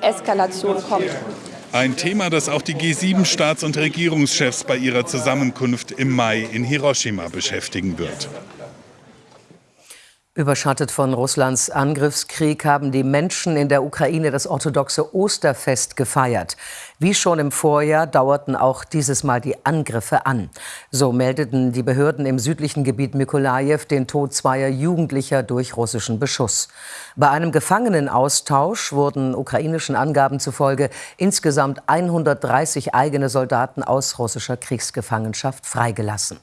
Eskalation kommt. Ein Thema, das auch die G7-Staats- und Regierungschefs bei ihrer Zusammenkunft im Mai in Hiroshima beschäftigen wird. Überschattet von Russlands Angriffskrieg haben die Menschen in der Ukraine das orthodoxe Osterfest gefeiert. Wie schon im Vorjahr dauerten auch dieses Mal die Angriffe an. So meldeten die Behörden im südlichen Gebiet Mykolajew den Tod zweier Jugendlicher durch russischen Beschuss. Bei einem Gefangenenaustausch wurden ukrainischen Angaben zufolge insgesamt 130 eigene Soldaten aus russischer Kriegsgefangenschaft freigelassen.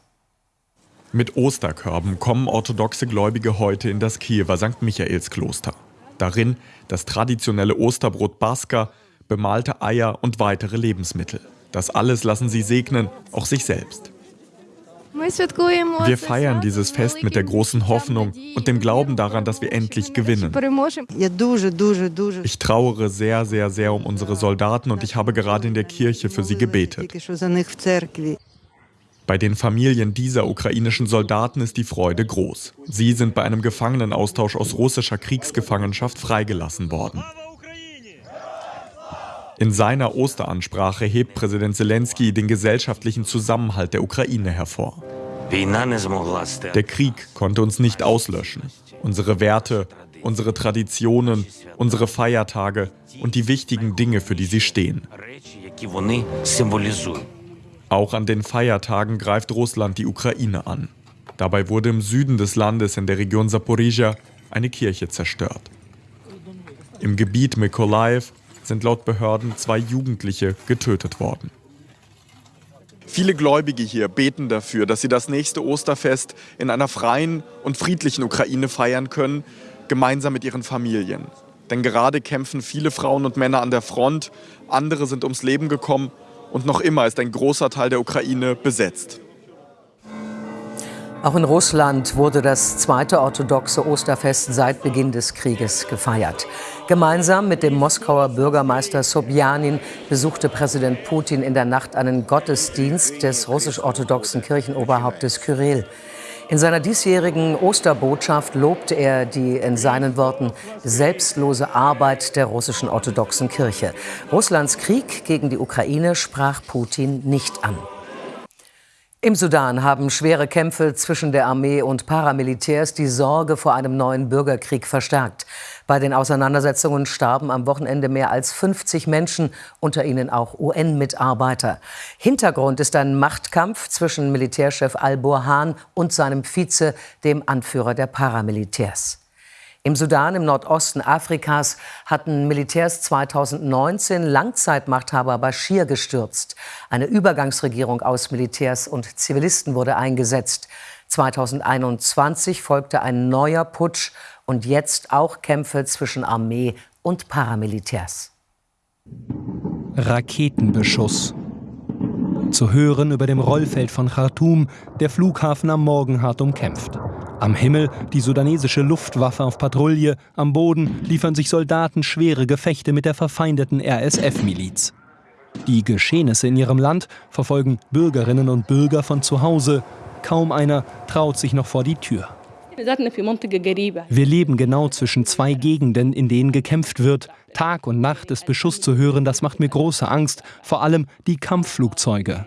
Mit Osterkörben kommen orthodoxe Gläubige heute in das Kiewer St. Michaelskloster. Darin das traditionelle Osterbrot Baska, bemalte Eier und weitere Lebensmittel. Das alles lassen sie segnen, auch sich selbst. Wir feiern dieses Fest mit der großen Hoffnung und dem Glauben daran, dass wir endlich gewinnen. Ich trauere sehr, sehr, sehr um unsere Soldaten und ich habe gerade in der Kirche für sie gebetet. Bei den Familien dieser ukrainischen Soldaten ist die Freude groß. Sie sind bei einem Gefangenenaustausch aus russischer Kriegsgefangenschaft freigelassen worden. In seiner Osteransprache hebt Präsident Zelensky den gesellschaftlichen Zusammenhalt der Ukraine hervor. Der Krieg konnte uns nicht auslöschen. Unsere Werte, unsere Traditionen, unsere Feiertage und die wichtigen Dinge, für die sie stehen. Auch an den Feiertagen greift Russland die Ukraine an. Dabei wurde im Süden des Landes in der Region Saporizhia eine Kirche zerstört. Im Gebiet Mykolaev sind laut Behörden zwei Jugendliche getötet worden. Viele Gläubige hier beten dafür, dass sie das nächste Osterfest in einer freien und friedlichen Ukraine feiern können, gemeinsam mit ihren Familien. Denn gerade kämpfen viele Frauen und Männer an der Front, andere sind ums Leben gekommen und noch immer ist ein großer Teil der Ukraine besetzt. Auch in Russland wurde das zweite orthodoxe Osterfest seit Beginn des Krieges gefeiert. Gemeinsam mit dem Moskauer Bürgermeister Sobjanin besuchte Präsident Putin in der Nacht einen Gottesdienst des russisch-orthodoxen Kirchenoberhauptes Kyrill. In seiner diesjährigen Osterbotschaft lobte er die in seinen Worten selbstlose Arbeit der russischen orthodoxen Kirche. Russlands Krieg gegen die Ukraine sprach Putin nicht an. Im Sudan haben schwere Kämpfe zwischen der Armee und Paramilitärs die Sorge vor einem neuen Bürgerkrieg verstärkt. Bei den Auseinandersetzungen starben am Wochenende mehr als 50 Menschen, unter ihnen auch UN-Mitarbeiter. Hintergrund ist ein Machtkampf zwischen Militärchef al-Burhan und seinem Vize, dem Anführer der Paramilitärs. Im Sudan, im Nordosten Afrikas, hatten Militärs 2019 Langzeitmachthaber Bashir gestürzt. Eine Übergangsregierung aus Militärs und Zivilisten wurde eingesetzt. 2021 folgte ein neuer Putsch und jetzt auch Kämpfe zwischen Armee und Paramilitärs. Raketenbeschuss. Zu hören über dem Rollfeld von Khartoum, der Flughafen am Morgen hart umkämpft. Am Himmel die sudanesische Luftwaffe auf Patrouille, am Boden liefern sich Soldaten schwere Gefechte mit der verfeindeten RSF-Miliz. Die Geschehnisse in ihrem Land verfolgen Bürgerinnen und Bürger von zu Hause. Kaum einer traut sich noch vor die Tür. Wir leben genau zwischen zwei Gegenden, in denen gekämpft wird. Tag und Nacht ist Beschuss zu hören, das macht mir große Angst, vor allem die Kampfflugzeuge.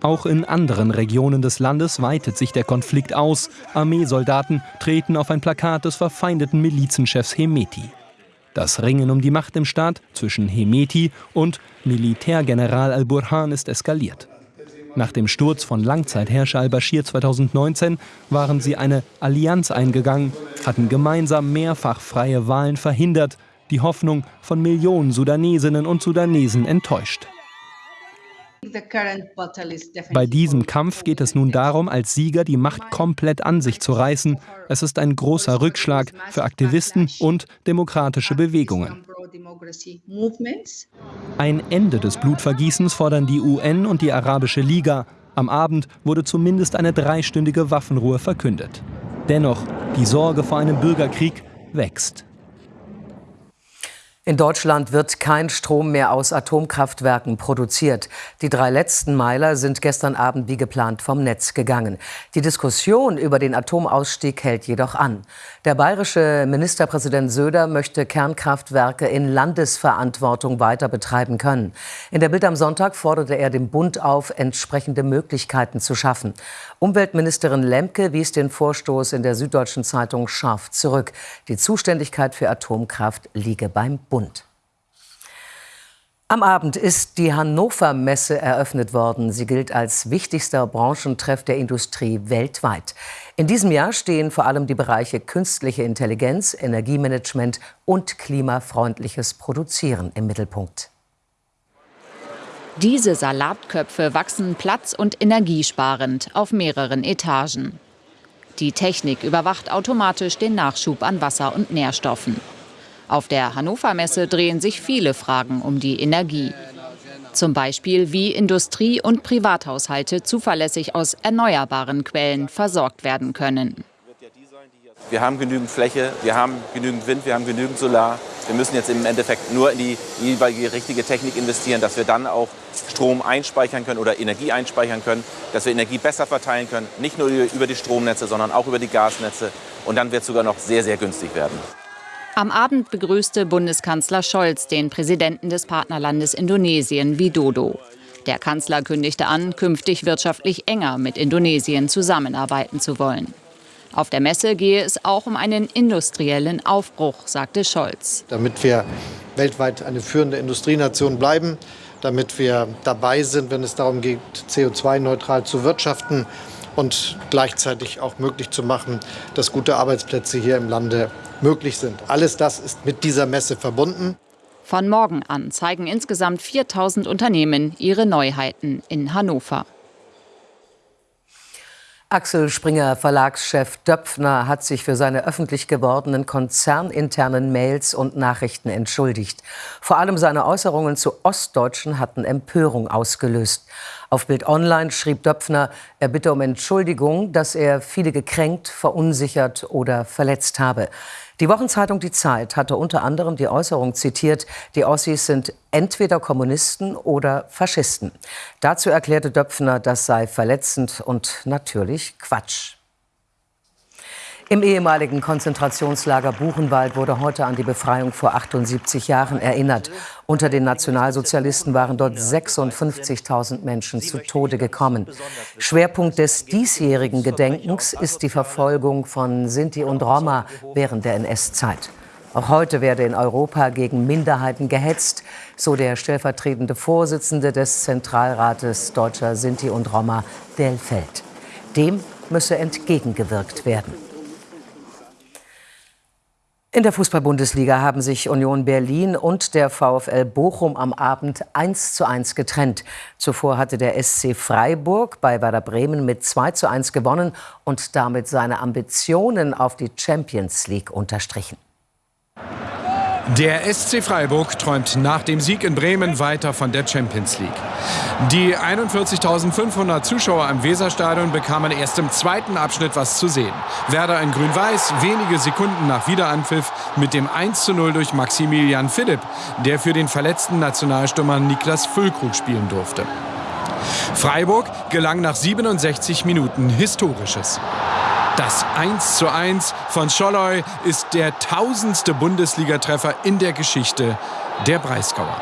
Auch in anderen Regionen des Landes weitet sich der Konflikt aus. Armeesoldaten treten auf ein Plakat des verfeindeten Milizenchefs Hemeti. Das Ringen um die Macht im Staat zwischen Hemeti und Militärgeneral al-Burhan ist eskaliert. Nach dem Sturz von Langzeitherrscher al-Bashir 2019 waren sie eine Allianz eingegangen, hatten gemeinsam mehrfach freie Wahlen verhindert, die Hoffnung von Millionen Sudanesinnen und Sudanesen enttäuscht. Bei diesem Kampf geht es nun darum, als Sieger die Macht komplett an sich zu reißen. Es ist ein großer Rückschlag für Aktivisten und demokratische Bewegungen. Ein Ende des Blutvergießens fordern die UN und die Arabische Liga. Am Abend wurde zumindest eine dreistündige Waffenruhe verkündet. Dennoch, die Sorge vor einem Bürgerkrieg wächst. In Deutschland wird kein Strom mehr aus Atomkraftwerken produziert. Die drei letzten Meiler sind gestern Abend wie geplant vom Netz gegangen. Die Diskussion über den Atomausstieg hält jedoch an. Der bayerische Ministerpräsident Söder möchte Kernkraftwerke in Landesverantwortung weiter betreiben können. In der Bild am Sonntag forderte er den Bund auf, entsprechende Möglichkeiten zu schaffen. Umweltministerin Lemke wies den Vorstoß in der Süddeutschen Zeitung scharf zurück. Die Zuständigkeit für Atomkraft liege beim Bund. Bund. Am Abend ist die Hannover Messe eröffnet worden. Sie gilt als wichtigster Branchentreff der Industrie weltweit. In diesem Jahr stehen vor allem die Bereiche künstliche Intelligenz, Energiemanagement und klimafreundliches Produzieren im Mittelpunkt. Diese Salatköpfe wachsen platz- und energiesparend auf mehreren Etagen. Die Technik überwacht automatisch den Nachschub an Wasser und Nährstoffen. Auf der Hannover Messe drehen sich viele Fragen um die Energie. Zum Beispiel, wie Industrie- und Privathaushalte zuverlässig aus erneuerbaren Quellen versorgt werden können. Wir haben genügend Fläche, wir haben genügend Wind, wir haben genügend Solar. Wir müssen jetzt im Endeffekt nur in die jeweilige richtige Technik investieren, dass wir dann auch Strom einspeichern können oder Energie einspeichern können, dass wir Energie besser verteilen können, nicht nur über die Stromnetze, sondern auch über die Gasnetze. Und dann wird es sogar noch sehr, sehr günstig werden. Am Abend begrüßte Bundeskanzler Scholz den Präsidenten des Partnerlandes Indonesien, Widodo. Der Kanzler kündigte an, künftig wirtschaftlich enger mit Indonesien zusammenarbeiten zu wollen. Auf der Messe gehe es auch um einen industriellen Aufbruch, sagte Scholz. Damit wir weltweit eine führende Industrienation bleiben, damit wir dabei sind, wenn es darum geht, CO2-neutral zu wirtschaften und gleichzeitig auch möglich zu machen, dass gute Arbeitsplätze hier im Lande möglich sind. Alles das ist mit dieser Messe verbunden. Von morgen an zeigen insgesamt 4000 Unternehmen ihre Neuheiten in Hannover. Axel Springer Verlagschef Döpfner hat sich für seine öffentlich gewordenen konzerninternen Mails und Nachrichten entschuldigt. Vor allem seine Äußerungen zu Ostdeutschen hatten Empörung ausgelöst. Auf Bild Online schrieb Döpfner, er bitte um Entschuldigung, dass er viele gekränkt, verunsichert oder verletzt habe. Die Wochenzeitung Die Zeit hatte unter anderem die Äußerung zitiert, die Ossis sind entweder Kommunisten oder Faschisten. Dazu erklärte Döpfner, das sei verletzend und natürlich Quatsch. Im ehemaligen Konzentrationslager Buchenwald wurde heute an die Befreiung vor 78 Jahren erinnert. Unter den Nationalsozialisten waren dort 56.000 Menschen zu Tode gekommen. Schwerpunkt des diesjährigen Gedenkens ist die Verfolgung von Sinti und Roma während der NS-Zeit. Auch heute werde in Europa gegen Minderheiten gehetzt, so der stellvertretende Vorsitzende des Zentralrates Deutscher Sinti und Roma, Delfeld. Dem müsse entgegengewirkt werden. In der Fußball-Bundesliga haben sich Union Berlin und der VfL Bochum am Abend 1 zu 1 getrennt. Zuvor hatte der SC Freiburg bei Werder Bremen mit 2 zu 1 gewonnen und damit seine Ambitionen auf die Champions League unterstrichen. Der SC Freiburg träumt nach dem Sieg in Bremen weiter von der Champions League. Die 41.500 Zuschauer im Weserstadion bekamen erst im zweiten Abschnitt was zu sehen. Werder in Grün-Weiß wenige Sekunden nach Wiederanpfiff mit dem 1:0 durch Maximilian Philipp, der für den verletzten Nationalstürmer Niklas Füllkrug spielen durfte. Freiburg gelang nach 67 Minuten Historisches. Das 1:1 von Scholloy ist der tausendste Bundesligatreffer in der Geschichte der Breisgauer.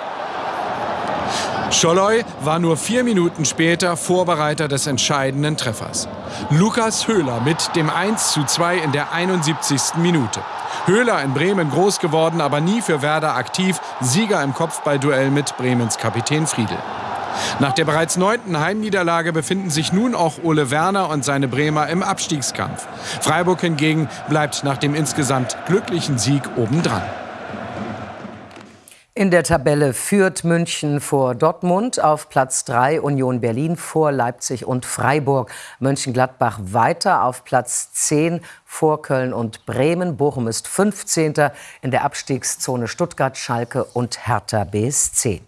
Scholloy war nur vier Minuten später Vorbereiter des entscheidenden Treffers. Lukas Höhler mit dem 1:2 in der 71. Minute. Höhler in Bremen groß geworden, aber nie für Werder aktiv, Sieger im Kopfballduell mit Bremens Kapitän Friedel. Nach der bereits neunten Heimniederlage befinden sich nun auch Ole Werner und seine Bremer im Abstiegskampf. Freiburg hingegen bleibt nach dem insgesamt glücklichen Sieg obendran. In der Tabelle führt München vor Dortmund, auf Platz 3 Union Berlin vor Leipzig und Freiburg. Mönchengladbach weiter auf Platz 10 vor Köln und Bremen. Bochum ist 15. in der Abstiegszone Stuttgart, Schalke und Hertha BSC.